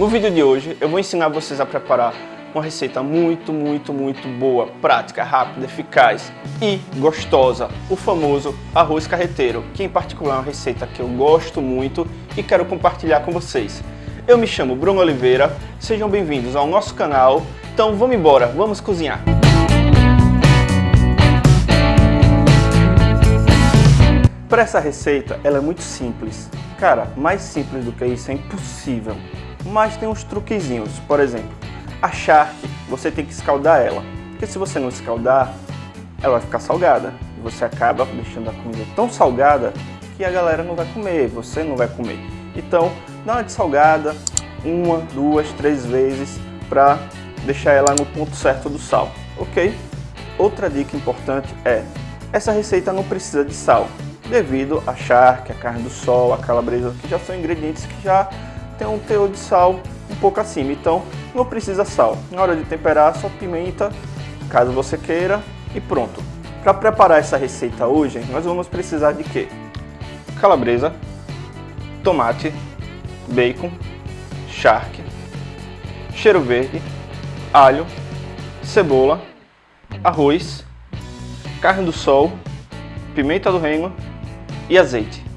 No vídeo de hoje eu vou ensinar vocês a preparar uma receita muito, muito, muito boa, prática, rápida, eficaz e gostosa, o famoso arroz carreteiro, que em particular é uma receita que eu gosto muito e quero compartilhar com vocês. Eu me chamo Bruno Oliveira, sejam bem-vindos ao nosso canal, então vamos embora, vamos cozinhar! Para essa receita, ela é muito simples. Cara, mais simples do que isso é impossível. Mas tem uns truquezinhos. Por exemplo, a charque, você tem que escaldar ela. Porque se você não escaldar, ela vai ficar salgada. E você acaba deixando a comida tão salgada que a galera não vai comer, você não vai comer. Então, dá uma de salgada, uma, duas, três vezes para deixar ela no ponto certo do sal, ok? Outra dica importante é, essa receita não precisa de sal, devido a charque, a carne do sol, a calabresa, que já são ingredientes que já tem um teor de sal um pouco acima, então não precisa sal. Na hora de temperar, só pimenta, caso você queira, e pronto. Para preparar essa receita hoje, nós vamos precisar de quê? Calabresa, tomate, bacon, charque, cheiro verde, alho, cebola, arroz, carne do sol, pimenta do reino e azeite.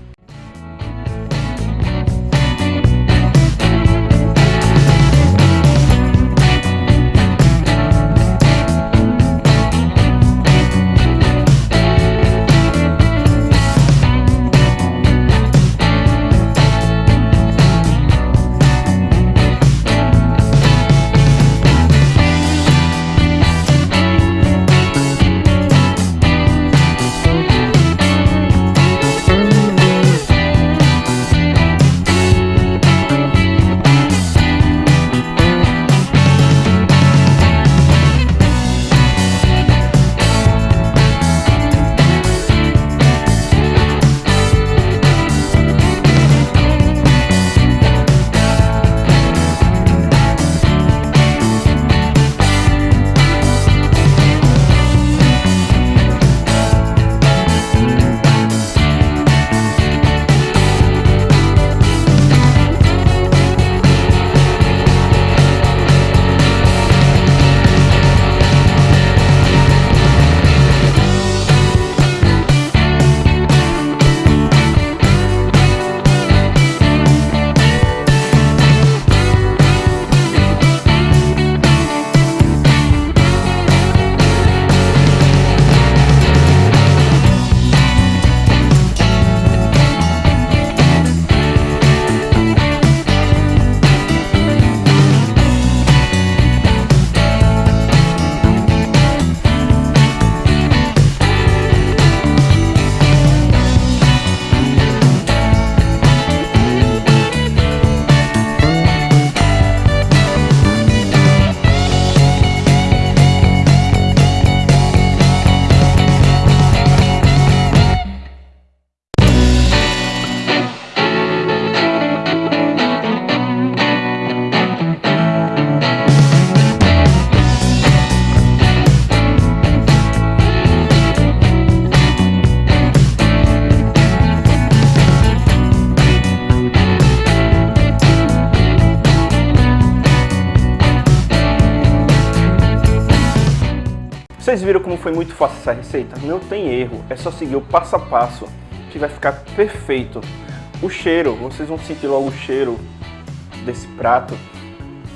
Vocês viram como foi muito fácil essa receita? Não tem erro, é só seguir o passo a passo que vai ficar perfeito. O cheiro, vocês vão sentir logo o cheiro desse prato,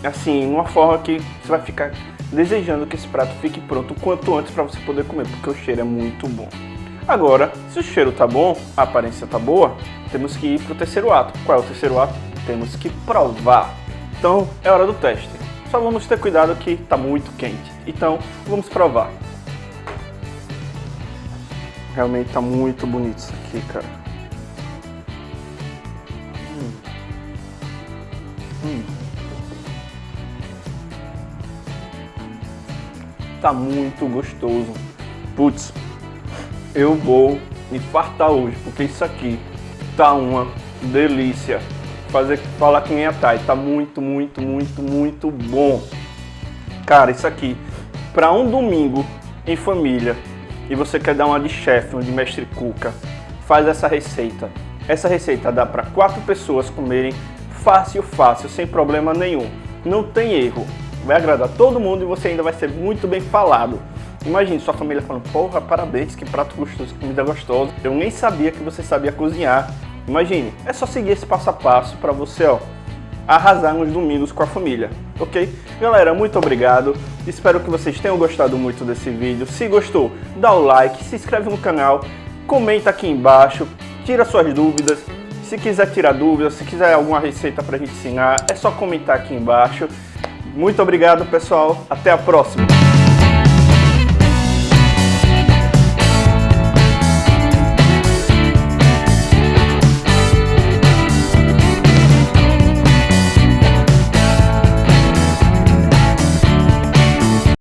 assim, uma forma que você vai ficar desejando que esse prato fique pronto o quanto antes para você poder comer, porque o cheiro é muito bom. Agora, se o cheiro tá bom, a aparência tá boa, temos que ir pro terceiro ato. Qual é o terceiro ato? Temos que provar. Então, é hora do teste. Só vamos ter cuidado que está muito quente. Então, vamos provar. Realmente está muito bonito isso aqui, cara. Hum. Hum. Tá muito gostoso. Putz, eu vou me fartar hoje, porque isso aqui tá uma delícia fazer falar que nem a Thay. Tá muito, muito, muito, muito bom. Cara, isso aqui, para um domingo em família, e você quer dar uma de chefe, uma de mestre cuca, faz essa receita. Essa receita dá para quatro pessoas comerem fácil, fácil, sem problema nenhum. Não tem erro. Vai agradar todo mundo e você ainda vai ser muito bem falado. Imagine sua família falando, porra, parabéns, que prato gostoso, que comida gostosa. Eu nem sabia que você sabia cozinhar. Imagine, é só seguir esse passo a passo para você, ó, arrasar nos domingos com a família, ok? Galera, muito obrigado. Espero que vocês tenham gostado muito desse vídeo. Se gostou, dá o like, se inscreve no canal, comenta aqui embaixo, tira suas dúvidas. Se quiser tirar dúvidas, se quiser alguma receita para a gente ensinar, é só comentar aqui embaixo. Muito obrigado, pessoal. Até a próxima.